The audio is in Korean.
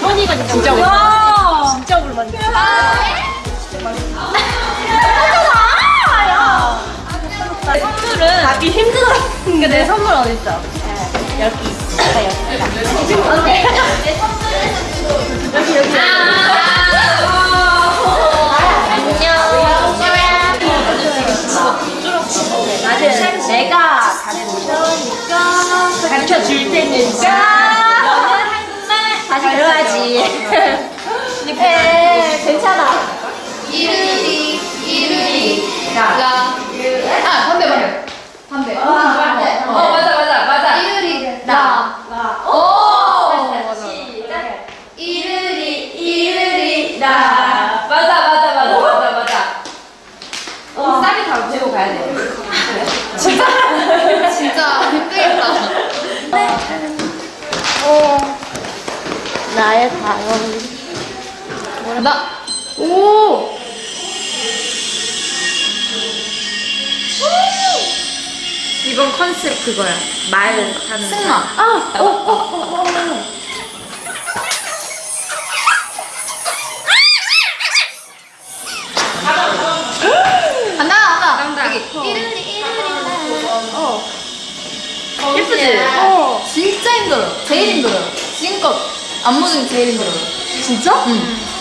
짱이거든 진짜 야. 진짜 오랜만에 선물은 가기 힘들어. 근데. 내 선물 어딨어? 여기. 있어 여기다. 여기 여기. 안녕. 내가 가르쳐니까 가르쳐 줄 테니까 배워야지 에 괜찮아 이르리 이르리 라. 아 반대 반대. 반대. 어 맞아 맞아 맞아. 이르리 라. 오. 시작 이르리 이르리 라. 맞아 맞아 맞아 맞아 맞아. 어, 쌀이 다 들고 가야 돼. 진짜 진짜 힘들겠다. 나의 다음 나. 오. 이번 컨셉 그거야. 말 하는. 승마. 아, 어, 어, 어, 어. 어. 어. 예쁘지? 어 진짜 힘들어. 제일 힘들어요. 지금껏 안무 중에 제일 힘들어요. 진짜? 응.